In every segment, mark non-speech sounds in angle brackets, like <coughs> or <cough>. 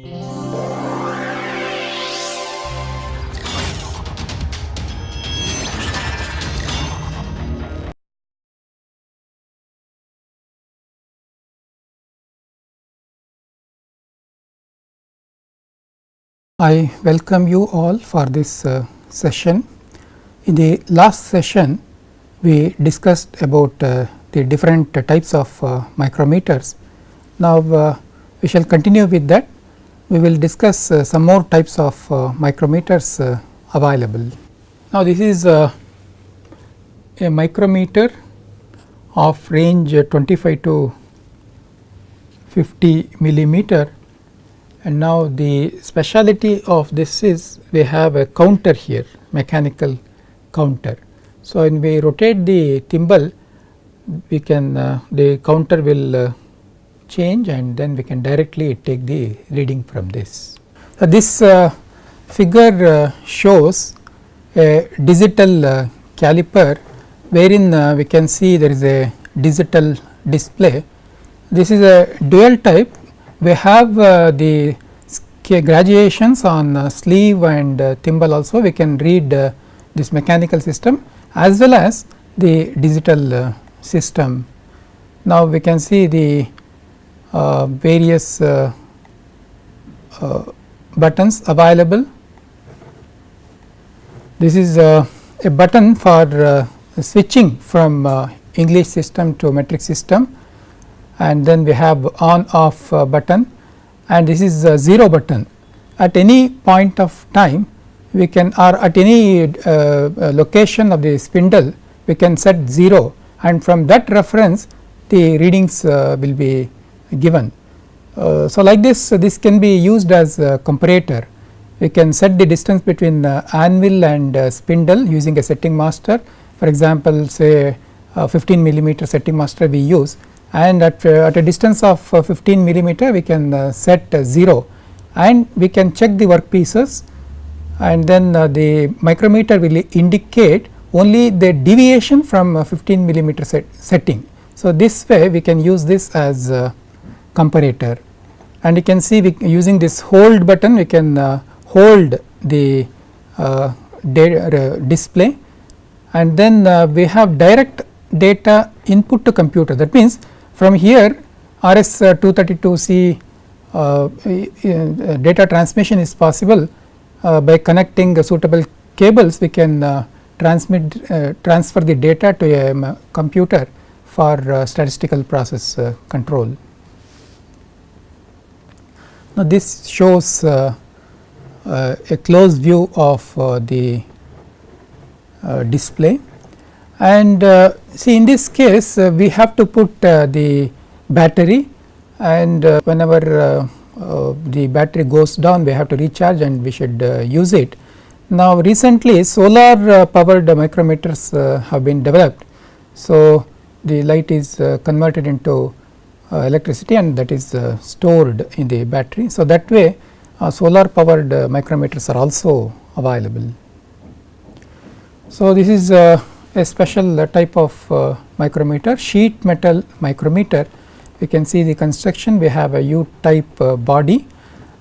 I welcome you all for this uh, session. In the last session, we discussed about uh, the different uh, types of uh, micrometers. Now, uh, we shall continue with that. We will discuss uh, some more types of micrometers available. Now, this is a micrometer of range 25 to 50 millimeter and now the speciality of this is we have a counter here mechanical counter. So, when we rotate the thimble we can uh, the counter will uh, change and then we can directly take the reading from this. Uh, this figure uh, shows a digital uh, caliper wherein uh, we can see there is a digital display. This is a dual type we have uh, the graduations on uh, sleeve and uh, thimble also we can read this mechanical system as well as the digital system. Now, we can see the various buttons available. This is a button for switching from English system to metric system and then we have on off uh, button and this is 0 button. At any point of time we can or at any uh, uh, location of the spindle we can set 0 and from that reference the readings uh, will be given. Uh, so, like this this can be used as a comparator. We can set the distance between anvil and spindle using a setting master. For example say 15 millimeter setting master we use. And at, uh, at a distance of uh, 15 millimeter we can uh, set 0 and we can check the work pieces. And then the micrometer will indicate only the deviation from 15 millimeter set setting. So, this way we can use this as comparator. And you can see using this hold button we can uh, hold the uh, display. And then uh, we have direct data input to computer. That means from here RS 232C uh, uh, data transmission is possible uh, by connecting suitable cables we can transmit transfer the data to a um, computer for statistical process control. Now, this shows uh, uh, a close view of uh, the display and uh, see in this case uh, we have to put uh, the battery and whenever the battery goes down we have to recharge and we should use it. Now recently solar powered micrometers have been developed. So the light is converted into electricity and that is stored in the battery. So that way solar powered micrometers are also available. So this is a special type of uh, micrometer sheet metal micrometer you can see the construction we have a U type uh, body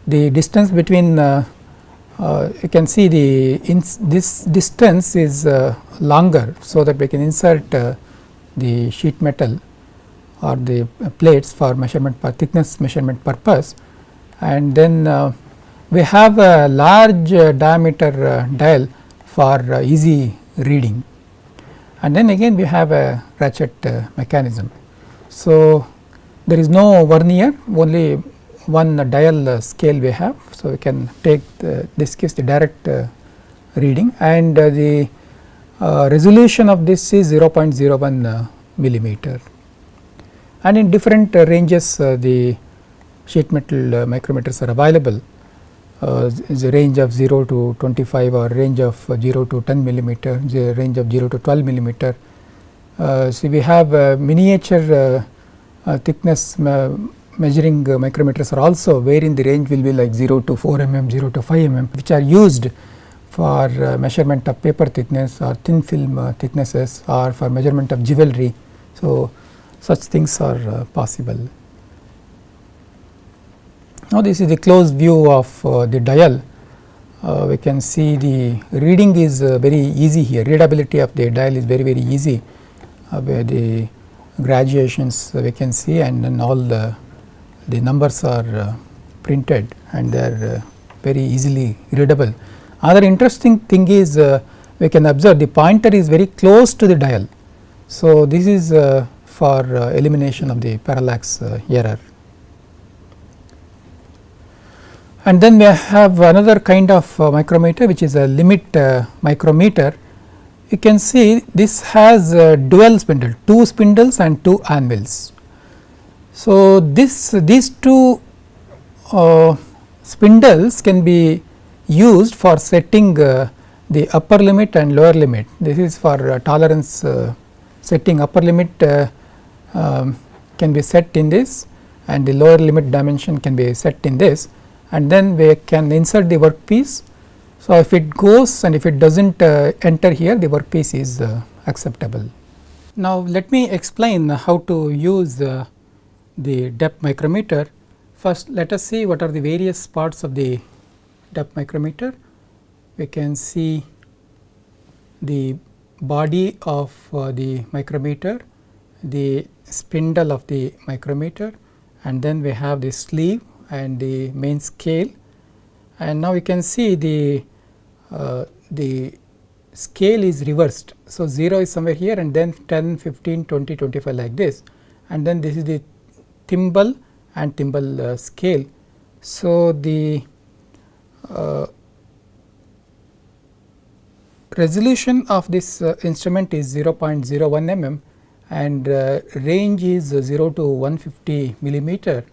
the distance between uh, uh you can see the this distance is uh, longer so that we can insert uh, the sheet metal or the plates for measurement for thickness measurement purpose and then we have a large diameter dial for easy reading and then again we have a ratchet uh, mechanism. So, there is no vernier only one dial uh, scale we have. So, we can take the, this gives the direct uh, reading and uh, the uh, resolution of this is 0.01 uh, millimeter and in different ranges the sheet metal micrometers are available uh, a range of 0 to 25 or range of 0 to 10 millimeter, the range of 0 to 12 millimeter. Uh, so, we have miniature uh, uh, thickness measuring micrometers are also wherein the range will be like 0 to 4 mm, 0 to 5 mm which are used for measurement of paper thickness or thin film thicknesses or for measurement of jewelry. So, such things are possible. Now, this is the close view of uh, the dial. Uh, we can see the reading is uh, very easy here, readability of the dial is very very easy uh, where the graduations we can see and then all the, the numbers are uh, printed and they are uh, very easily readable. Other interesting thing is we can observe the pointer is very close to the dial. So, this is for elimination of the parallax error. And then we have another kind of uh, micrometer which is a limit uh, micrometer. You can see this has dual spindle, two spindles and two anvils. So, this these two uh, spindles can be used for setting uh, the upper limit and lower limit. This is for uh, tolerance setting upper limit um, can be set in this and the lower limit dimension can be set in this and then we can insert the workpiece. So, if it goes and if it does not uh, enter here the workpiece is uh, acceptable. Now, let me explain how to use uh, the depth micrometer. First let us see what are the various parts of the depth micrometer. We can see the body of uh, the micrometer, the spindle of the micrometer and then we have the sleeve and the main scale and now you can see the uh, the scale is reversed. So, 0 is somewhere here and then 10, 15, 20, 25 like this and then this is the thimble and thimble uh, scale. So, the uh, resolution of this uh, instrument is 0.01 mm and uh, range is 0 to 150 millimeter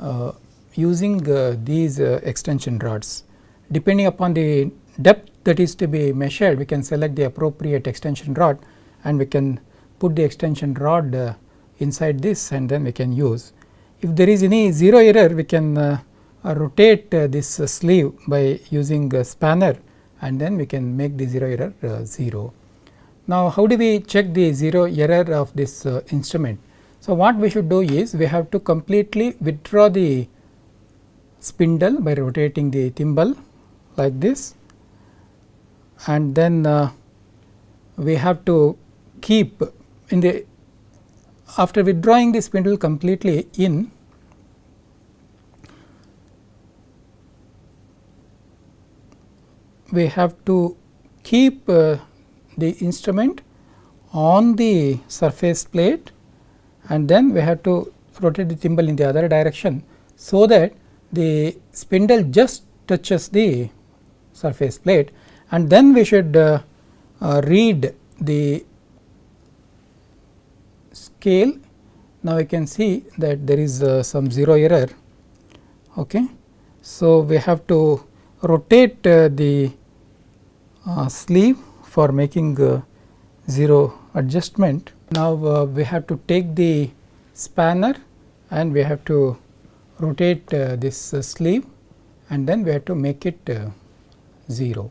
uh, using uh, these uh, extension rods. Depending upon the depth that is to be measured, we can select the appropriate extension rod and we can put the extension rod uh, inside this and then we can use. If there is any zero error, we can rotate this sleeve by using a spanner and then we can make the zero error 0. Now, how do we check the zero error of this uh, instrument? So, what we should do is we have to completely withdraw the spindle by rotating the thimble like this and then uh, we have to keep in the after withdrawing the spindle completely in we have to keep uh, the instrument on the surface plate and then we have to rotate the thimble in the other direction so that the spindle just touches the surface plate and then we should uh, uh, read the scale. Now, we can see that there is uh, some 0 error. Okay. So, we have to rotate uh, the uh, sleeve for making uh, 0 adjustment. Now, we have to take the spanner and we have to rotate uh, this uh, sleeve and then we have to make it uh, 0.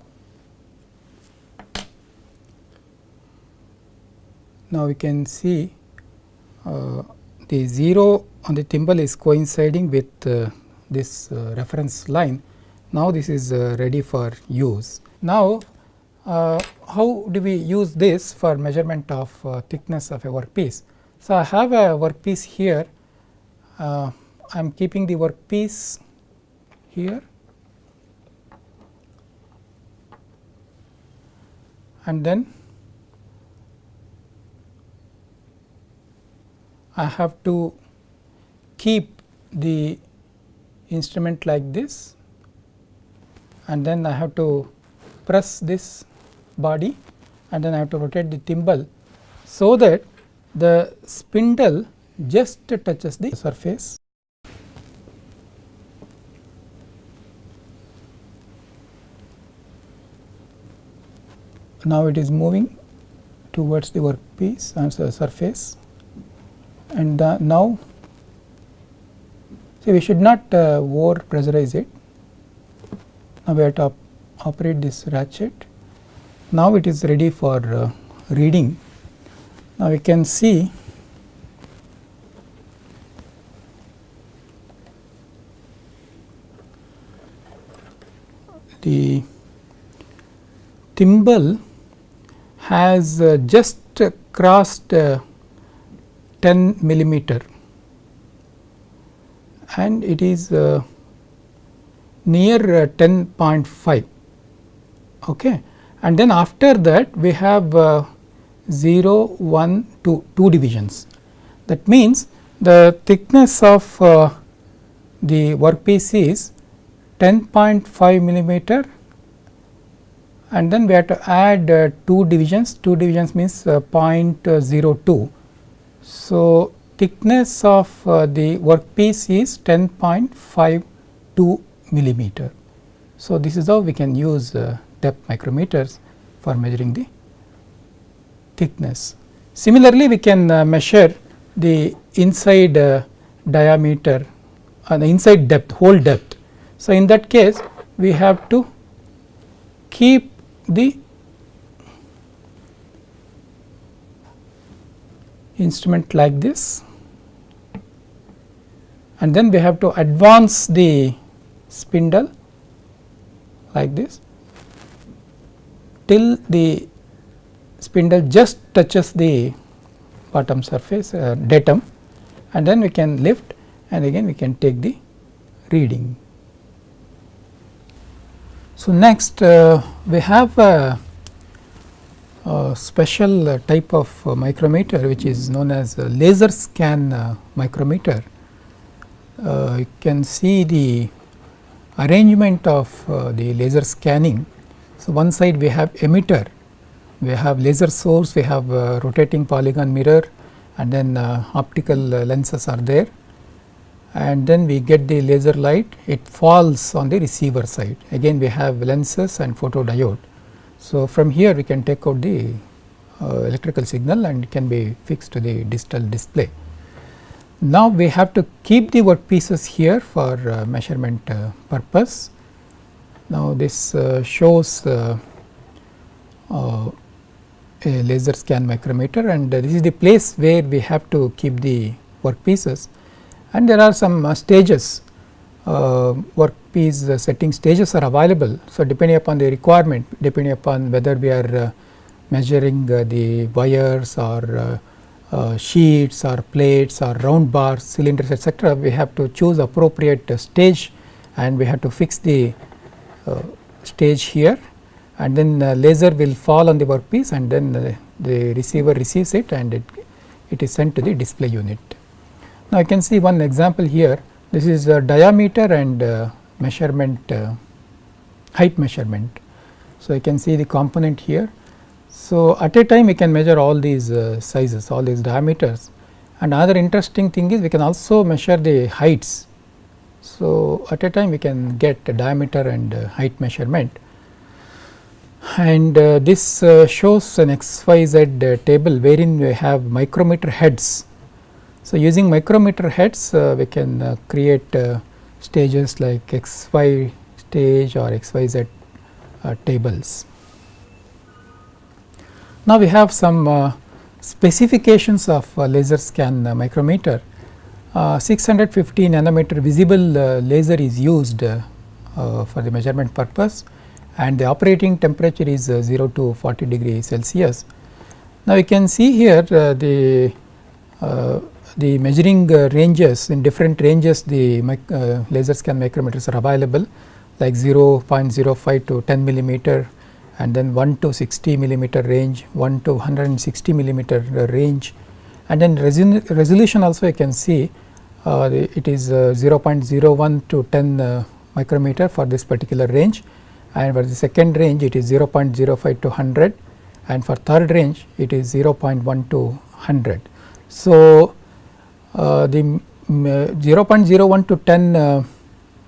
Now, we can see uh, the 0 on the thimble is coinciding with uh, this uh, reference line. Now, this is ready for use. Now, Uh, how do we use this for measurement of uh, thickness of a workpiece? So, I have a workpiece here. Uh, I am keeping the workpiece here. And then I have to keep the instrument like this. And then I have to press this body and then I have to rotate the thimble so that the spindle just touches the surface. Now it is moving towards the workpiece and the surface. And uh, now see we should not uh, over pressurize it. Now we have to op operate this ratchet now it is ready for uh, reading. Now we can see the thimble has uh, just crossed uh, 10 millimeter. And it is uh, near uh, 10.5 okay. And then after that we have uh, 0 1 2 2 divisions that means the thickness of uh, the workpiece is 10.5 millimeter and then we have to add uh, 2 divisions 2 divisions means uh, 0.02. So, thickness of uh, the workpiece is 10.52 millimeter. So, this is how we can use uh, depth micrometers for measuring the thickness. Similarly, we can uh, measure the inside uh, diameter and the inside depth hole depth. So, in that case we have to keep the instrument like this and then we have to advance the spindle like this till the spindle just touches the bottom surface uh, datum and then we can lift and again we can take the reading. So, next uh, we have a, a special type of uh, micrometer which is known as laser scan uh, micrometer. Uh, you can see the arrangement of uh, the laser scanning. So, one side we have emitter, we have laser source, we have uh, rotating polygon mirror and then uh, optical uh, lenses are there and then we get the laser light it falls on the receiver side again we have lenses and photodiode. So, from here we can take out the uh, electrical signal and it can be fixed to the digital display. Now, we have to keep the work pieces here for uh, measurement uh, purpose. Now, this uh, shows uh, uh, a laser scan micrometer and this is the place where we have to keep the workpieces and there are some uh, stages workpiece setting stages are available. So, depending upon the requirement depending upon whether we are measuring the wires or sheets or plates or round bars, cylinders etc., we have to choose appropriate stage and we have to fix the Uh, stage here and then laser will fall on the workpiece and then the receiver receives it and it, it is sent to the display unit. Now, you can see one example here this is a diameter and uh, measurement uh, height measurement. So, you can see the component here so, at a time we can measure all these uh, sizes, all these diameters and another interesting thing is we can also measure the heights. So, at a time we can get diameter and uh, height measurement and uh, this uh, shows an xyz uh, table wherein we have micrometer heads. So, using micrometer heads uh, we can create stages like xy stage or xyz tables. Now, we have some uh, specifications of uh, laser scan uh, micrometer. Uh, 650 nanometer visible uh, laser is used uh, for the measurement purpose and the operating temperature is 0 to 40 degree Celsius. Now, you can see here the the measuring ranges in different ranges the laser scan micrometers are available like 0.05 to 10 millimeter and then 1 to 60 millimeter range, 1 to 160 millimeter range and then resolution also you can see uh, it is uh, 0.01 to 10 uh, micrometer for this particular range and for the second range it is 0.05 to 100 and for third range it is 0.1 to 100. So, uh, the uh, 0.01 to 10 uh,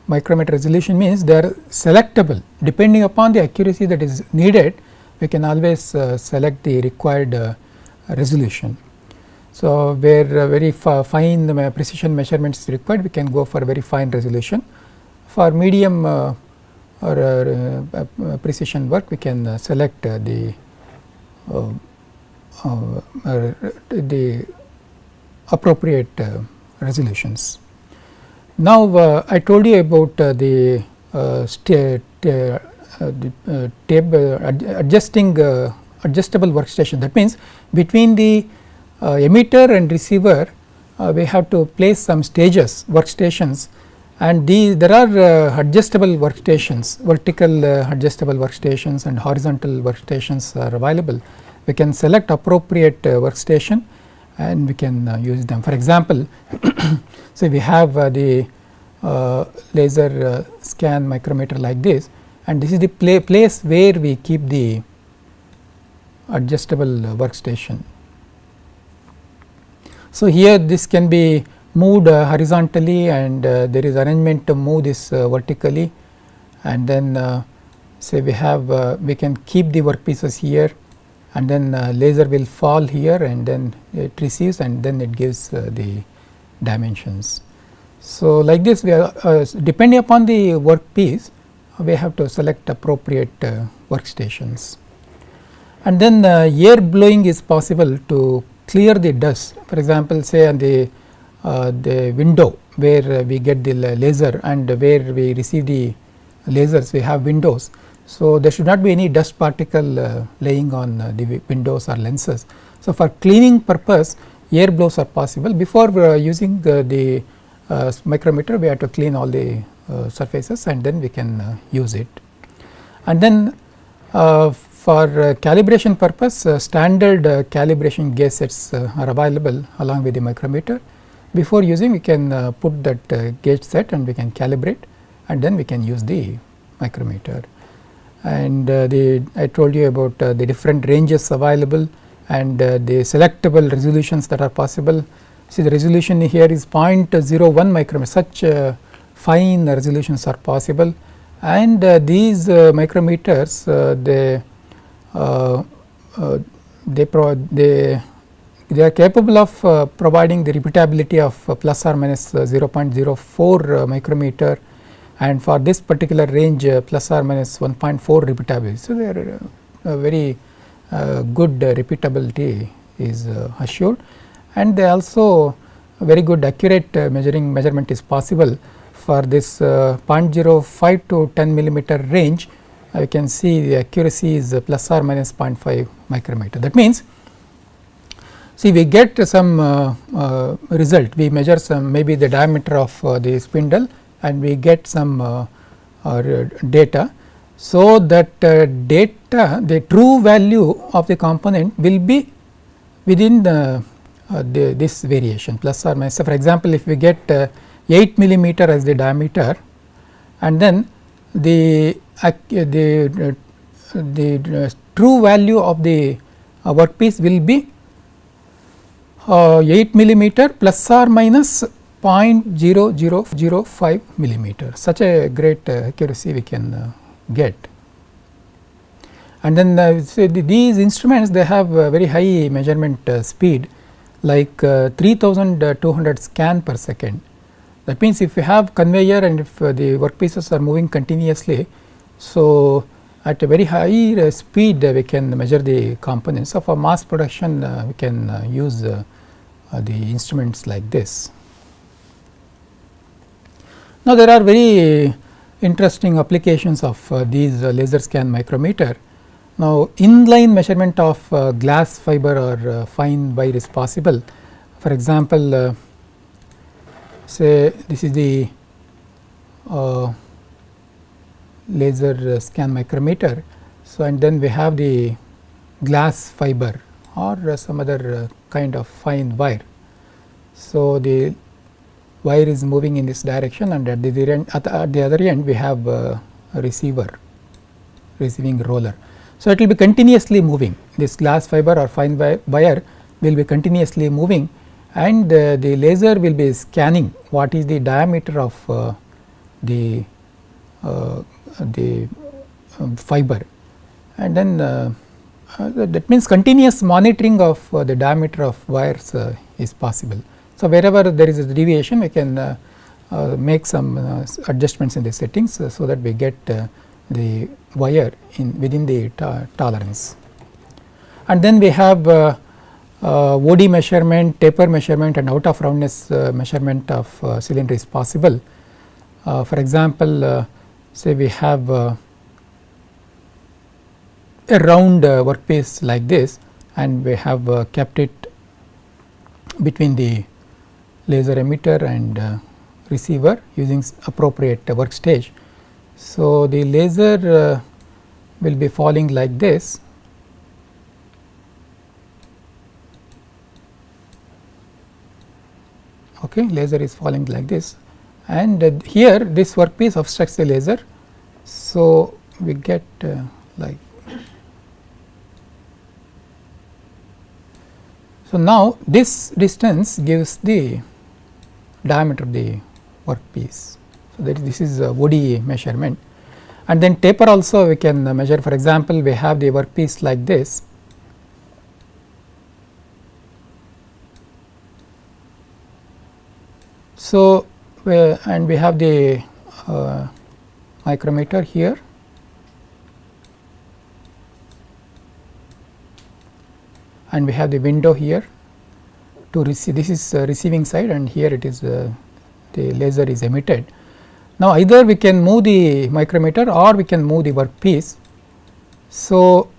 micrometer resolution means they are selectable depending upon the accuracy that is needed we can always uh, select the required resolution. So, where uh, very fine uh, precision measurements is required we can go for very fine resolution for medium uh, or uh, precision work we can select the the appropriate resolutions. Now, uh, I told you about uh, the tab adjusting adjustable workstation that means between the emitter and receiver we have to place some stages workstations and the there are uh, adjustable workstations vertical uh, adjustable workstations and horizontal workstations are available. We can select appropriate uh, workstation and we can uh, use them. For example, <coughs> so we have uh, the uh, laser scan micrometer like this and this is the pla place where we keep the adjustable workstation. So, here this can be moved uh, horizontally and uh, there is arrangement to move this uh, vertically and then say we have we can keep the workpieces here and then laser will fall here and then it receives and then it gives the dimensions. So, like this we are uh, depending upon the workpiece we have to select appropriate uh, workstations. And then uh, air blowing is possible to clear the dust for example, say on the uh, the window where uh, we get the laser and where we receive the lasers we have windows. So, there should not be any dust particle uh, laying on the windows or lenses. So, for cleaning purpose air blows are possible before using the micrometer we have to clean all the surfaces and then we can use it. And then uh, for uh, calibration purpose uh, standard calibration gauge sets are available along with the micrometer before using we can uh, put that uh, gauge set and we can calibrate and then we can use the micrometer. And uh, the I told you about uh, the different ranges available and uh, the selectable resolutions that are possible. See the resolution here is 0.01 micrometer such uh, fine resolutions are possible and these micrometers they Uh, uh, they, pro they they are capable of uh, providing the repeatability of uh, plus or minus uh, 0.04 uh, micrometer and for this particular range plus or minus 1.4 repeatability. So, they are very good repeatability is assured and they also very good accurate measuring measurement is possible for this 0.05 to 10 millimeter range you can see the accuracy is plus or minus 0.5 micrometer. That means, See we get some uh, uh, result, we measure some maybe the diameter of uh, the spindle and we get some uh, uh, data. So, that uh, data the true value of the component will be within the, the this variation plus or minus. So, for example, if we get 8 millimeter as the diameter and then the the the true value of the workpiece will be uh, 8 millimeter plus or minus 0.0005 millimeter such a great uh, accuracy we can uh, get. And then uh, the, these instruments they have very high measurement uh, speed like uh, 3200 scan per second. That means, if you have conveyor and if the workpieces are moving continuously, so at a very high uh, speed uh, we can measure the components. So, for mass production uh, we can use the instruments like this. Now, there are very interesting applications of these laser scan micrometer. Now, inline measurement of uh, glass fiber or uh, fine wire is possible. For example, uh, say this is the laser scan micrometer. So, and then we have the glass fiber or some other kind of fine wire. So, the wire is moving in this direction and at the, end, at the, other end we have a receiver receiving roller. So, it will be continuously moving this glass fiber or fine wire will be continuously moving and uh, the laser will be scanning what is the diameter of uh, the uh, the um, fiber and then uh, uh, that means continuous monitoring of the diameter of wires is possible. So, wherever there is a deviation we can make some adjustments in the settings so that we get the wire in within the tolerance. And then we have uh, uh, OD measurement, taper measurement and out of roundness uh, measurement of cylinder is possible. for example, say we have uh, a round uh, workpiece like this and we have uh, kept it between the laser emitter and uh, receiver using appropriate work stage. So, the laser uh, will be falling like this okay laser is falling like this and uh, here this workpiece obstructs the laser. So, we get uh, like So, now this distance gives the diameter of the workpiece. So, that this is a OD measurement and then taper also we can measure for example, we have the workpiece like this. So, we and we have the uh, micrometer here and we have the window here to receive this is uh, receiving side and here it is uh, the laser is emitted. Now, either we can move the micrometer or we can move the workpiece. So,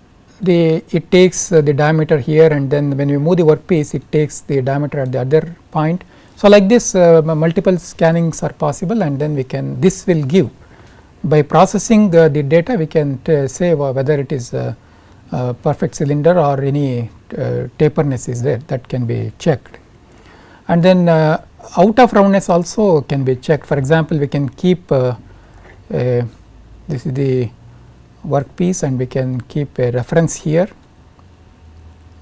the it takes uh, the diameter here and then when we move the workpiece it takes the diameter at the other point. So, like this uh, multiple scannings are possible and then we can this will give by processing uh, the data we can say whether it is a perfect cylinder or any uh, taperness is there that can be checked. And then uh, out of roundness also can be checked for example, we can keep uh, this is the workpiece and we can keep a reference here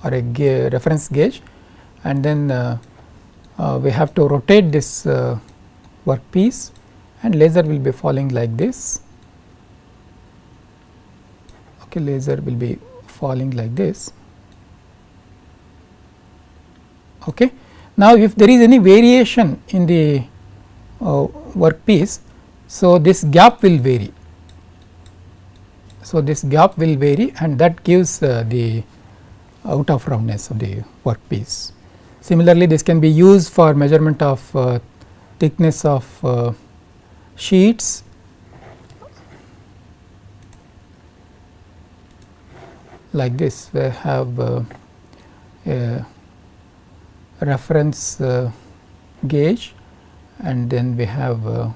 or a ga reference gauge and then uh, we have to rotate this uh, workpiece and laser will be falling like this okay laser will be falling like this Okay. Now, if there is any variation in the uh, workpiece, so this gap will vary. So, this gap will vary and that gives uh, the out of roundness of the workpiece. Similarly, this can be used for measurement of uh, thickness of uh, sheets. Like this we have uh, a reference uh, gauge and then we have uh,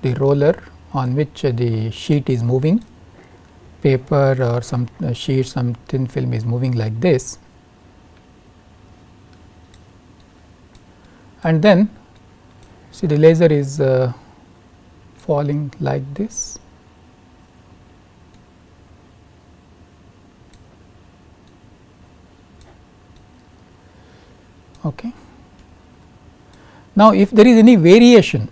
the roller on which the sheet is moving. Paper or some uh, sheet some thin film is moving like this and then see the laser is uh, falling like this Okay. Now, if there is any variation,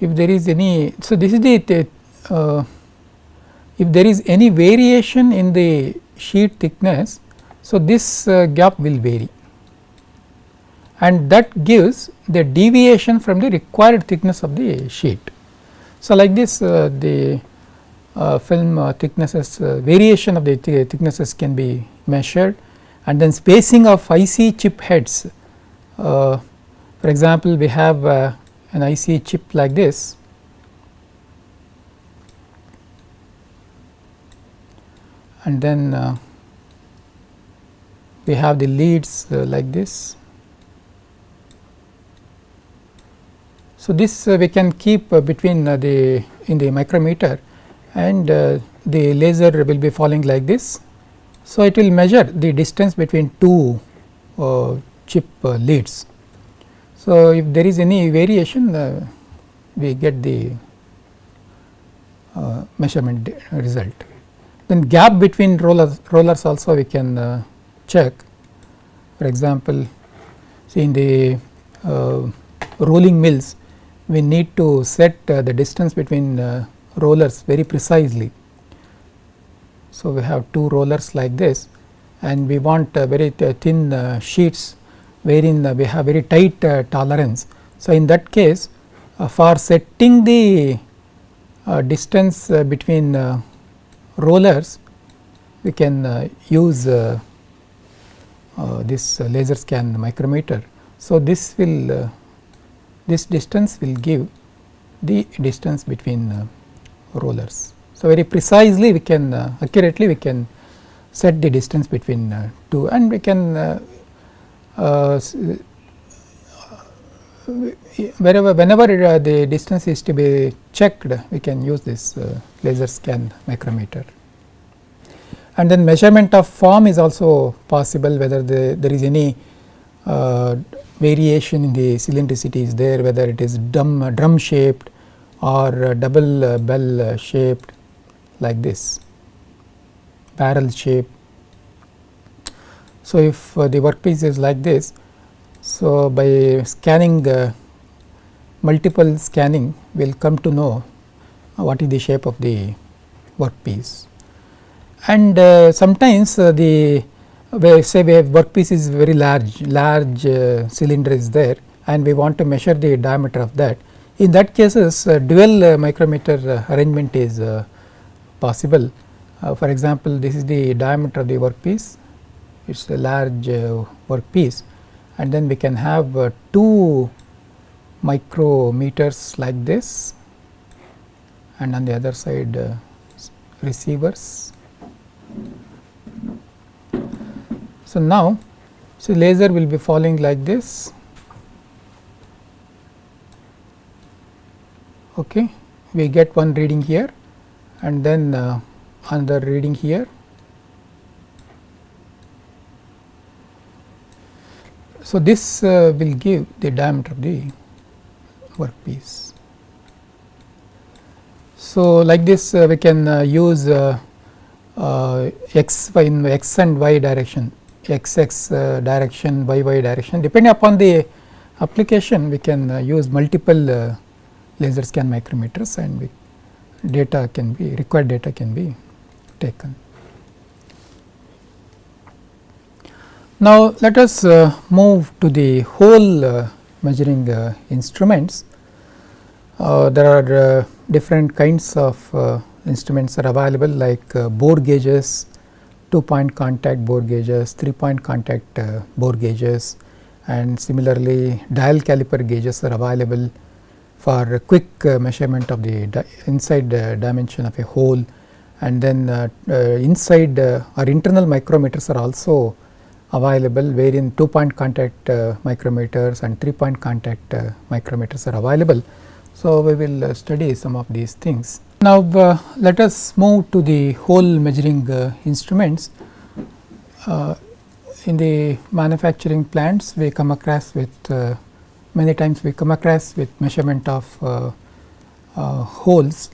if there is any, so this is the, uh, if there is any variation in the sheet thickness, so this uh, gap will vary and that gives the deviation from the required thickness of the sheet. So, like this uh, the uh, film uh, thicknesses uh, variation of the th thicknesses can be measured and then spacing of IC chip heads. Uh, for example, we have uh, an IC chip like this and then we have the leads like this. So, this uh, we can keep uh, between the in the micrometer and the laser will be falling like this so, it will measure the distance between two uh, chip uh, leads. So, if there is any variation uh, we get the uh, measurement result. Then gap between rollers, rollers also we can uh, check for example, see in the uh, rolling mills we need to set the distance between rollers very precisely so, we have two rollers like this and we want uh, very thin uh, sheets wherein uh, we have very tight uh, tolerance. So, in that case uh, for setting the uh, distance between rollers we can use this laser scan micrometer. So, this will this distance will give the distance between uh, rollers. So, very precisely we can uh, accurately we can set the distance between uh, two and we can uh, uh, wherever whenever the distance is to be checked we can use this laser scan micrometer. And then measurement of form is also possible whether the, there is any variation in the cylindricity is there whether it is drum, drum shaped or double bell shaped like this barrel shape. So, if uh, the workpiece is like this, so by scanning uh, multiple scanning we will come to know what is the shape of the workpiece. And uh, sometimes uh, the where say we have workpiece is very large, large uh, cylinder is there and we want to measure the diameter of that. In that cases uh, dual micrometer arrangement is possible. Uh, for example, this is the diameter of the workpiece, it is a large uh, workpiece and then we can have uh, two micrometers like this and on the other side uh, receivers. So, now so laser will be falling like this okay we get one reading here and then uh, another reading here. So, this uh, will give the diameter of the workpiece. So, like this uh, we can uh, use uh, uh, x y in x and y direction x x uh, direction y y direction depending upon the application we can use multiple laser scan micrometers and we data can be required data can be taken. Now, let us uh, move to the hole uh, measuring uh, instruments. Uh, there are uh, different kinds of uh, instruments are available like bore gauges, two point contact bore gauges, three point contact bore gauges and similarly dial caliper gauges are available for quick uh, measurement of the di inside uh, dimension of a hole and then uh, inside or internal micrometers are also available wherein two point contact micrometers and three point contact micrometers are available. So, we will study some of these things. Now, let us move to the hole measuring instruments. in the manufacturing plants we come across with many times we come across with measurement of uh, uh, holes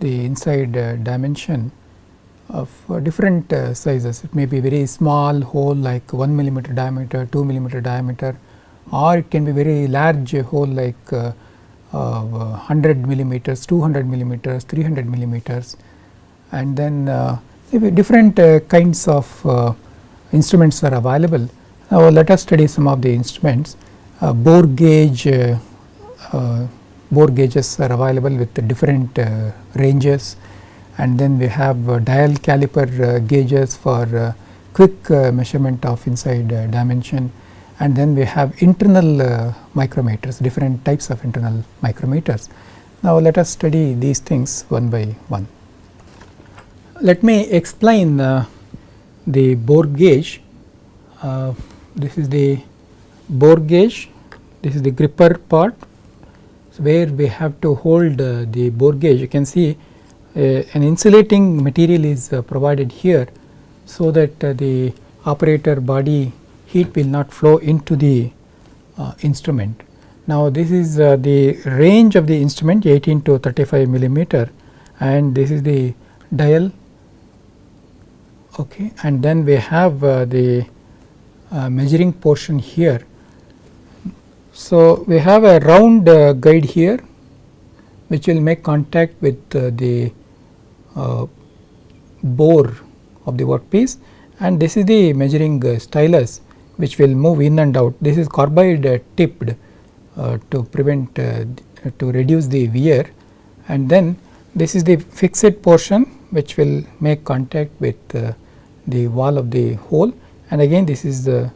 the inside uh, dimension of uh, different uh, sizes. It may be very small hole like 1 millimeter diameter, 2 millimeter diameter or it can be very large hole like 100 uh, millimeters, 200 millimeters, 300 millimeters and then uh, different uh, kinds of instruments are available. Now, let us study some of the instruments. Uh, bore gauge uh, uh, bore gauges are available with different ranges and then we have dial caliper gauges for quick measurement of inside dimension and then we have internal micrometers different types of internal micrometers. Now, let us study these things one by one. Let me explain uh, the bore gauge. Uh, this is the bore gauge this is the gripper part so where we have to hold uh, the bore gauge you can see uh, an insulating material is uh, provided here so that uh, the operator body heat will not flow into the uh, instrument. Now, this is uh, the range of the instrument 18 to 35 millimeter and this is the dial. Okay and then we have the measuring portion here. So, we have a round uh, guide here which will make contact with uh, the uh, bore of the workpiece and this is the measuring uh, stylus which will move in and out. This is carbide uh, tipped uh, to prevent to reduce the wear and then this is the fixed portion which will make contact with the wall of the hole and again this is the,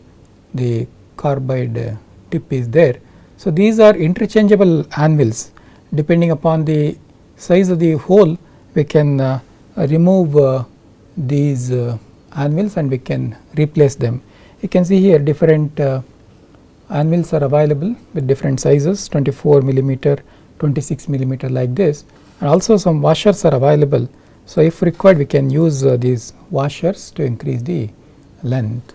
the carbide tip is there. So, these are interchangeable anvils depending upon the size of the hole we can uh, remove uh, these uh, anvils and we can replace them. You can see here different uh, anvils are available with different sizes 24 millimeter, 26 millimeter like this and also some washers are available. So, if required we can use uh, these washers to increase the length.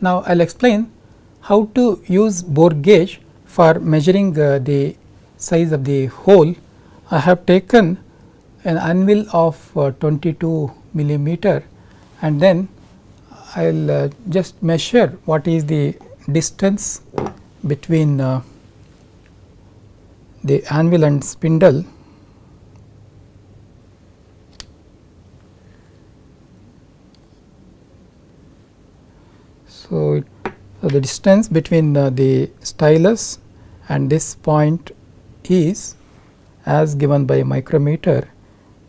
Now, I will explain how to use bore gauge for measuring uh, the size of the hole. I have taken an anvil of uh, 22 millimeter and then I will uh, just measure what is the distance between uh, the anvil and spindle So, so the distance between uh, the stylus and this point is as given by micrometer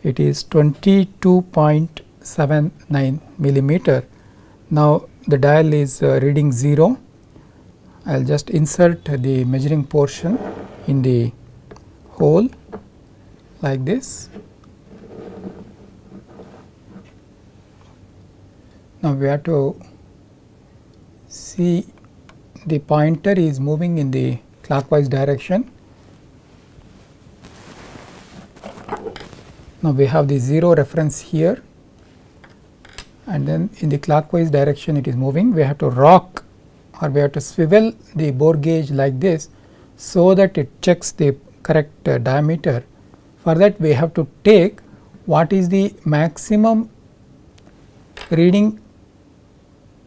it is 22.79 millimeter. Now, the dial is uh, reading 0 I will just insert the measuring portion in the hole like this. Now, we have to see the pointer is moving in the clockwise direction. Now, we have the 0 reference here and then in the clockwise direction it is moving. We have to rock or we have to swivel the bore gauge like this, so that it checks the correct uh, diameter. For that we have to take what is the maximum reading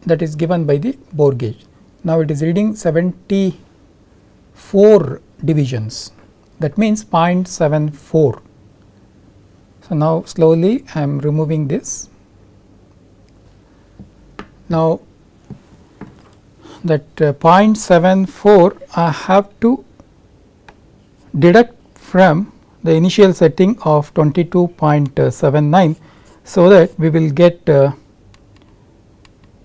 that is given by the bore gauge. Now, it is reading 74 divisions that means 0.74. So, now slowly I am removing this. Now, that uh, 0.74 I have to deduct from the initial setting of 22.79. So, that we will get uh,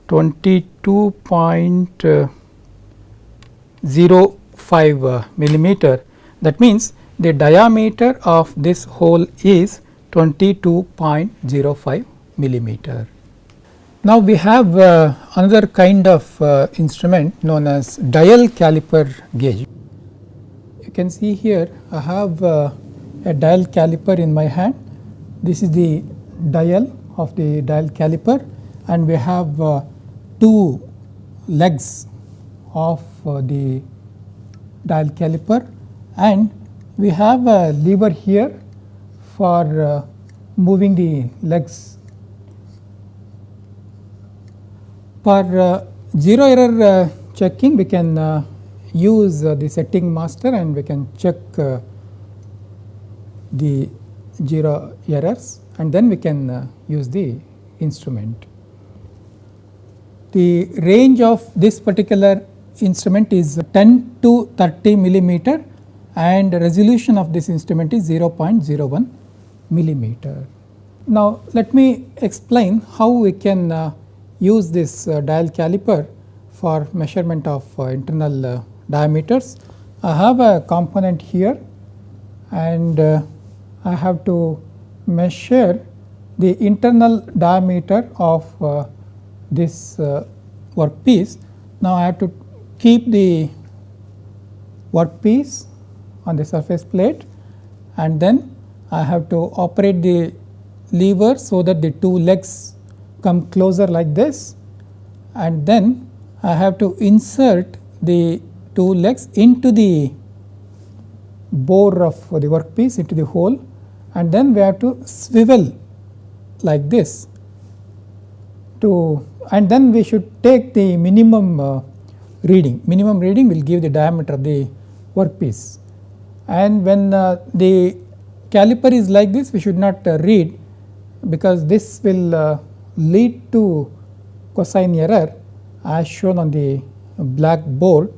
22.05 uh, millimeter that means the diameter of this hole is 22.05 millimeter. Now, we have uh, another kind of uh, instrument known as dial caliper gauge. You can see here I have uh, a dial caliper in my hand. This is the dial of the dial caliper and we have uh, two legs of uh, the dial caliper and we have a lever here for uh, moving the legs. For uh, zero error uh, checking we can uh, use the setting master and we can check the zero errors and then we can use the instrument. The range of this particular instrument is 10 to 30 millimeter and resolution of this instrument is 0.01 millimeter. Now, let me explain how we can use this uh, dial caliper for measurement of uh, internal uh, diameters. I have a component here and I have to measure the internal diameter of this workpiece. Now, I have to keep the workpiece on the surface plate and then I have to operate the lever so that the two legs come closer like this and then I have to insert the two legs into the bore of the workpiece into the hole and then we have to swivel like this to and then we should take the minimum uh, reading. Minimum reading will give the diameter of the workpiece. And when uh, the caliper is like this, we should not uh, read because this will uh, lead to cosine error as shown on the black board.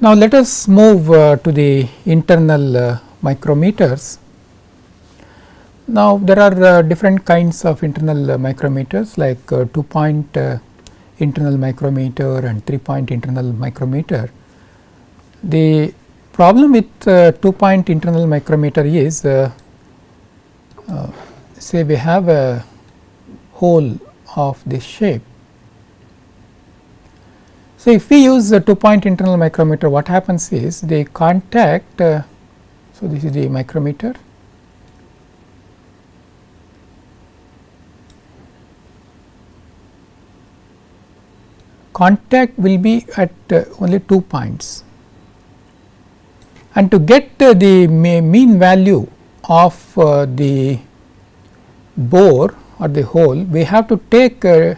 Now, let us move uh, to the internal uh, micrometers. Now, there are uh, different kinds of internal uh, micrometers like uh, 2 point uh, internal micrometer and 3 point internal micrometer. The problem with uh, 2 point internal micrometer is uh, say we have a hole of this shape. So, if we use a 2 point internal micrometer what happens is the contact. Uh, so, this is the micrometer contact will be at uh, only 2 points and to get uh, the mean value of uh, the bore or the hole we have to take uh,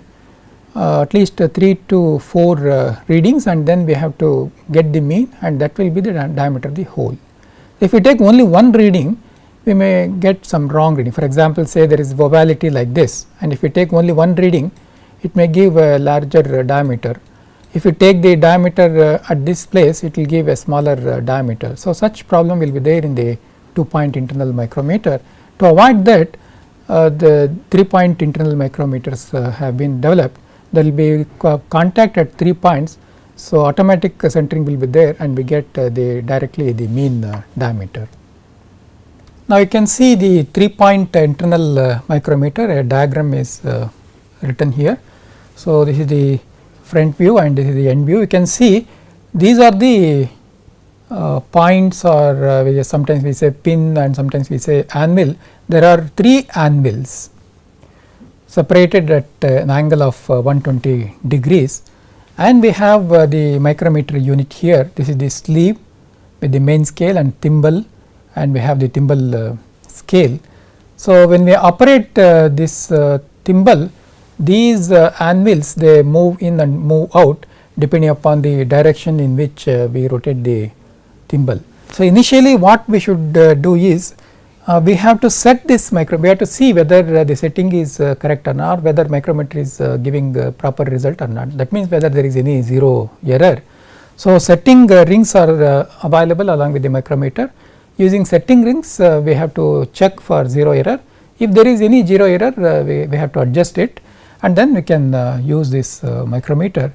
uh, at least 3 to 4 uh, readings and then we have to get the mean and that will be the diameter of the hole. If we take only one reading we may get some wrong reading for example say there is ovality like this and if we take only one reading it may give a larger diameter. If you take the diameter at this place it will give a smaller diameter. So, such problem will be there in the 2 point internal micrometer. To avoid that uh, the 3 point internal micrometers uh, have been developed there will be contact at 3 points. So, automatic centering will be there and we get uh, the directly the mean uh, diameter. Now, you can see the 3 point internal micrometer a diagram is written here. So, this is the front view and this is the end view. You can see these are the uh, points or uh, sometimes we say pin and sometimes we say anvil. There are three anvils separated at uh, an angle of uh, 120 degrees and we have uh, the micrometer unit here. This is the sleeve with the main scale and thimble and we have the thimble scale. So, when we operate this thimble these anvils they move in and move out depending upon the direction in which we rotate the thimble. So, initially what we should uh, do is uh, we have to set this micro we have to see whether uh, the setting is uh, correct or not whether micrometer is giving proper result or not that means whether there is any zero error. So, setting rings are available along with the micrometer using setting rings we have to check for zero error if there is any zero error we, we have to adjust it and then we can uh, use this uh, micrometer.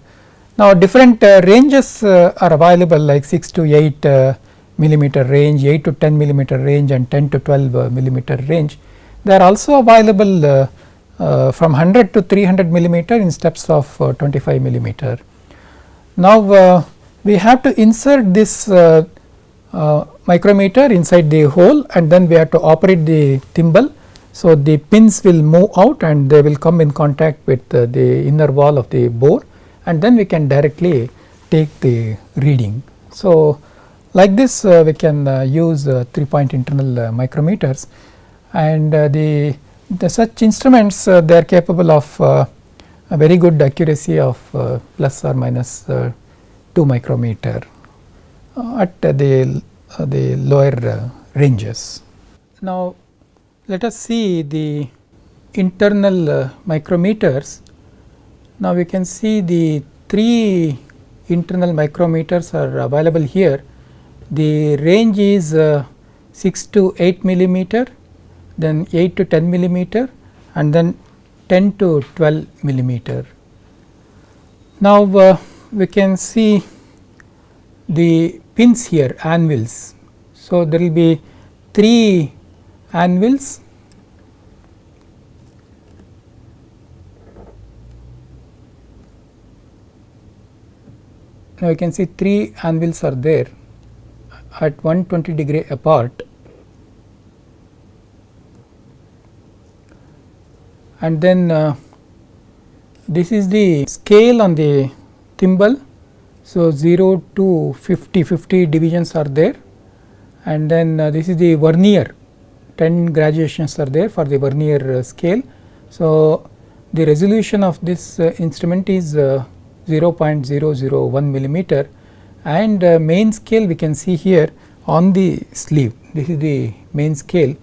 Now, different uh, ranges are available like 6 to 8 millimeter range, 8 to 10 millimeter range and 10 to 12 millimeter range. They are also available uh, from 100 to 300 millimeter in steps of uh, 25 millimeter. Now, uh, we have to insert this micrometer inside the hole and then we have to operate the thimble so, the pins will move out and they will come in contact with uh, the inner wall of the bore and then we can directly take the reading. So, like this uh, we can uh, use uh, 3 point internal uh, micrometers and uh, the, the such instruments they are capable of a very good accuracy of plus or minus 2 micrometer at the, the lower ranges. Now, let us see the internal uh, micrometers. Now, we can see the three internal micrometers are available here. The range is uh, 6 to 8 millimeter, then 8 to 10 millimeter and then 10 to 12 millimeter. Now, uh, we can see the pins here anvils. So, there will be 3 anvils now you can see three anvils are there at 120 degree apart and then uh, this is the scale on the thimble. So, 0 to 50, 50 divisions are there and then uh, this is the vernier 10 graduations are there for the vernier uh, scale. So, the resolution of this uh, instrument is uh, 0.001 millimeter. And uh, main scale we can see here on the sleeve. This is the main scale.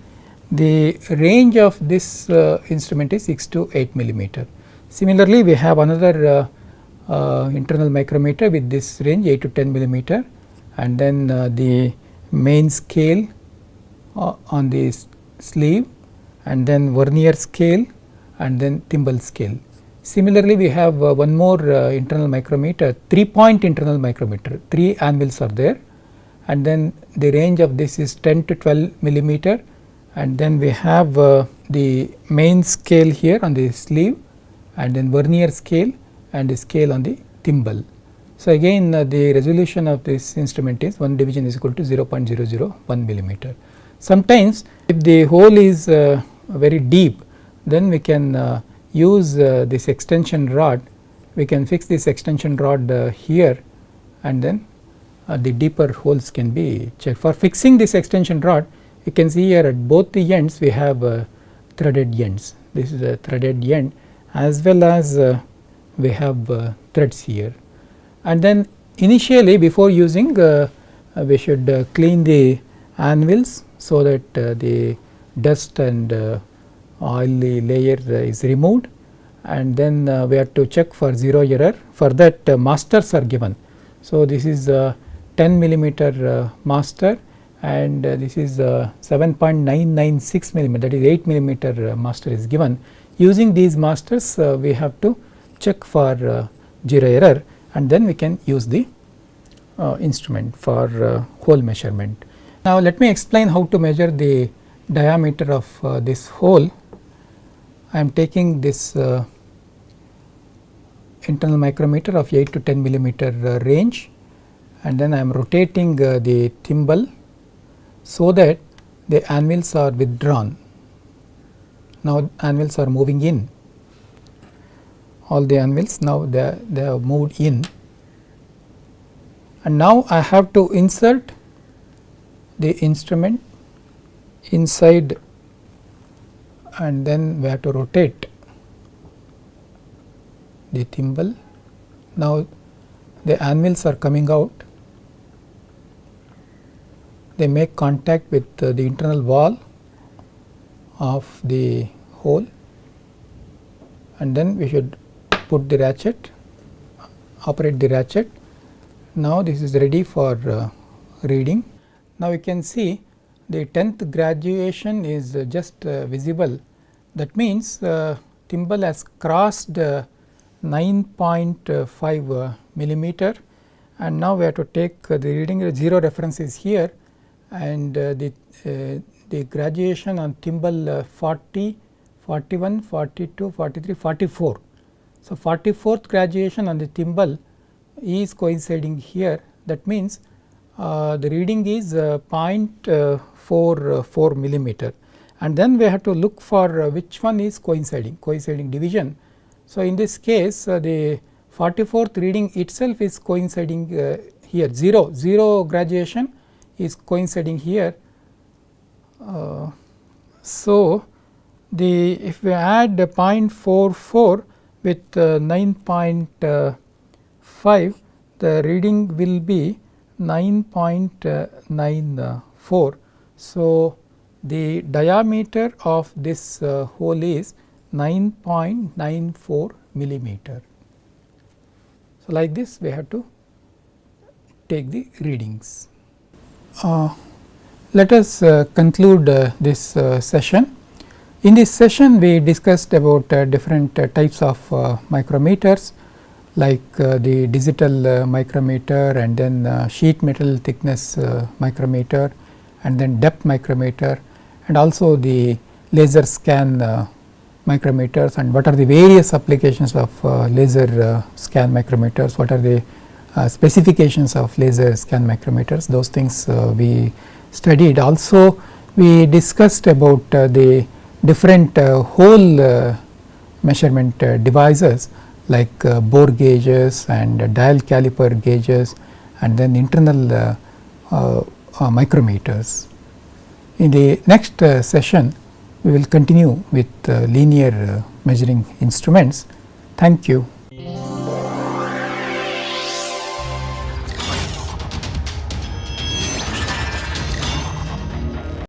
The range of this uh, instrument is 6 to 8 millimeter. Similarly, we have another uh, internal micrometer with this range 8 to 10 millimeter. And then the main scale uh, on the sleeve. And then vernier scale. And then thimble scale. Similarly, we have uh, one more uh, internal micrometer 3 point internal micrometer 3 anvils are there and then the range of this is 10 to 12 millimeter and then we have uh, the main scale here on the sleeve and then vernier scale and the scale on the thimble. So, again uh, the resolution of this instrument is 1 division is equal to 0.001 millimeter. Sometimes if the hole is uh, very deep then we can uh, use uh, this extension rod. We can fix this extension rod uh, here and then uh, the deeper holes can be checked. For fixing this extension rod you can see here at both the ends we have threaded ends. This is a threaded end as well as we have threads here. And then initially before using uh, uh, we should uh, clean the anvils so that the dust and oily layer uh, is removed and then uh, we have to check for zero error for that uh, masters are given. So, this is 10 millimeter master and this is 7.996 millimeter that is 8 millimeter master is given. Using these masters we have to check for zero error and then we can use the uh, instrument for uh, hole measurement. Now, let me explain how to measure the diameter of uh, this hole. I am taking this uh, internal micrometer of 8 to 10 millimeter uh, range and then I am rotating uh, the thimble so that the anvils are withdrawn. Now, anvils are moving in all the anvils now they, they have moved in and now I have to insert the instrument inside and then we have to rotate the thimble. Now, the anvils are coming out they make contact with uh, the internal wall of the hole and then we should put the ratchet, operate the ratchet. Now, this is ready for uh, reading. Now, you can see the 10th graduation is uh, just uh, visible. That means, uh, thimble has crossed uh, 9.5 uh, millimeter. And now we have to take the reading 0 reference is here. And the, the graduation on thimble 40, 41, 42, 43, 44 so, 44th graduation on the thimble is coinciding here. That means the reading is uh, 0.44 millimeter and then we have to look for uh, which one is coinciding coinciding division. So, in this case uh, the 44th reading itself is coinciding uh, here 0 0 graduation is coinciding here. Uh, so, the if we add 0.44 with uh, 9.5 the reading will be 9.94. So, the diameter of this uh, hole is 9.94 millimeter. So, like this we have to take the readings. Uh, let us uh, conclude uh, this uh, session. In this session we discussed about uh, different types of micrometers like uh, the digital uh, micrometer and then uh, sheet metal thickness micrometer and then depth micrometer and also the laser scan micrometers and what are the various applications of laser scan micrometers, what are the specifications of laser scan micrometers those things we studied. Also we discussed about the different uh, hole uh, measurement uh, devices like uh, bore gauges and uh, dial caliper gauges and then internal uh, micrometers. In the next session we will continue with linear measuring instruments. Thank you.